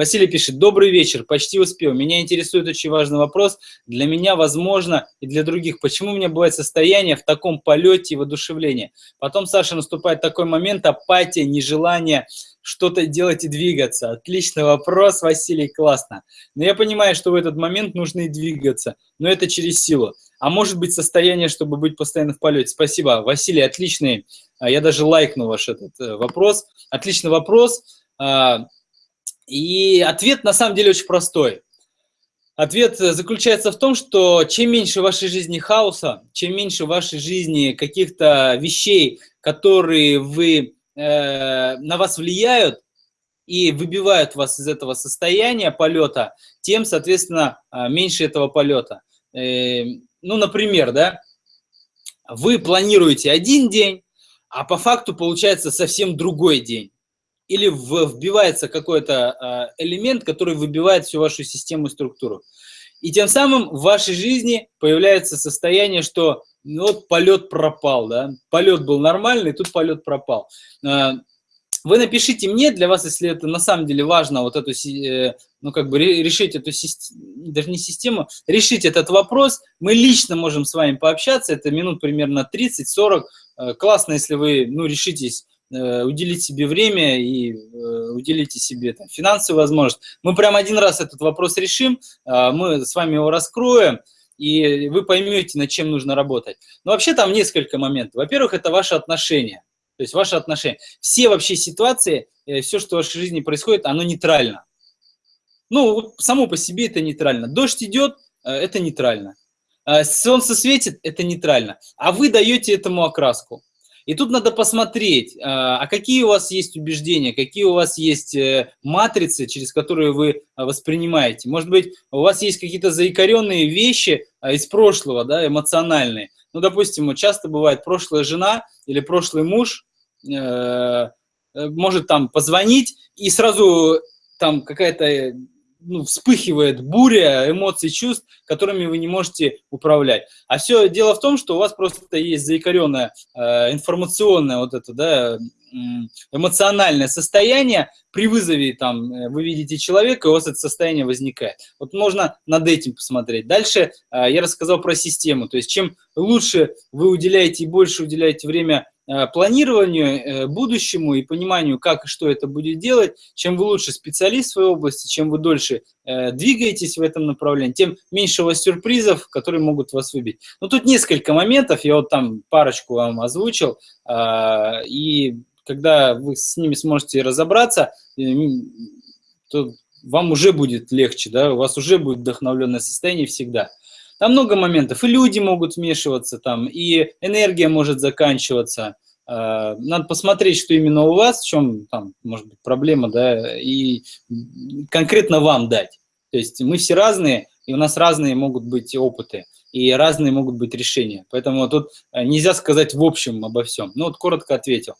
Василий пишет, добрый вечер, почти успел. Меня интересует очень важный вопрос. Для меня, возможно, и для других. Почему у меня бывает состояние в таком полете и воодушевлении? Потом, Саша, наступает такой момент, апатия, нежелание что-то делать и двигаться. Отличный вопрос, Василий, классно. Но я понимаю, что в этот момент нужно и двигаться, но это через силу. А может быть состояние, чтобы быть постоянно в полете. Спасибо, Василий, отличный. А, я даже лайкну ваш этот э, вопрос. Отличный вопрос. И ответ на самом деле очень простой. Ответ э, заключается в том, что чем меньше в вашей жизни хаоса, чем меньше в вашей жизни каких-то вещей, которые вы Э, на вас влияют и выбивают вас из этого состояния полета, тем, соответственно, а, меньше этого полета. Э, ну, например, да, вы планируете один день, а по факту получается совсем другой день. Или вбивается какой-то а, элемент, который выбивает всю вашу систему и структуру. И тем самым в вашей жизни появляется состояние, что ну, вот полет пропал, да, полет был нормальный, тут полет пропал. А, вы напишите мне, для вас, если это на самом деле важно, вот эту, э, ну, как бы решить эту систему, даже не систему, решить этот вопрос, мы лично можем с вами пообщаться, это минут примерно 30-40, э, классно, если вы, ну, решитесь э, уделить себе время и уделите себе там, финансовую возможность. Мы прям один раз этот вопрос решим, а, мы с вами его раскроем, и вы поймете, над чем нужно работать. Но вообще там несколько моментов. Во-первых, это ваши отношения. То есть ваши отношения. Все вообще ситуации, э, все, что в вашей жизни происходит, оно нейтрально. Ну, само по себе это нейтрально. Дождь идет, э, это нейтрально. Э, солнце светит, это нейтрально. А вы даете этому окраску. И тут надо посмотреть, а какие у вас есть убеждения, какие у вас есть матрицы, через которые вы воспринимаете. Может быть, у вас есть какие-то заикаренные вещи из прошлого, да, эмоциональные. Ну, допустим, часто бывает прошлая жена или прошлый муж Э, э, может там позвонить, и сразу там какая-то ну, вспыхивает буря эмоций, чувств, которыми вы не можете управлять. А все дело в том, что у вас просто есть заикаренное э, информационное вот это, да, эмоциональное состояние, при вызове там э, вы видите человека, и у вас это состояние возникает. Вот можно над этим посмотреть. Дальше э, я рассказал про систему, то есть чем лучше вы уделяете и больше уделяете время планированию, э, будущему и пониманию, как и что это будет делать, чем вы лучше специалист в своей области, чем вы дольше э, двигаетесь в этом направлении, тем меньше у вас сюрпризов, которые могут вас выбить. Но тут несколько моментов, я вот там парочку вам озвучил, и когда вы с ними сможете разобраться, то вам уже будет легче, да, у вас уже будет вдохновленное состояние всегда. Там много моментов, и люди могут вмешиваться, там, и энергия может заканчиваться. А, надо посмотреть, что именно у вас, в чем там, может быть, проблема, да, и конкретно вам дать. То есть мы все разные, и у нас разные могут быть опыты, и разные могут быть решения. Поэтому тут э, нельзя сказать в общем обо всем. Ну вот коротко ответил.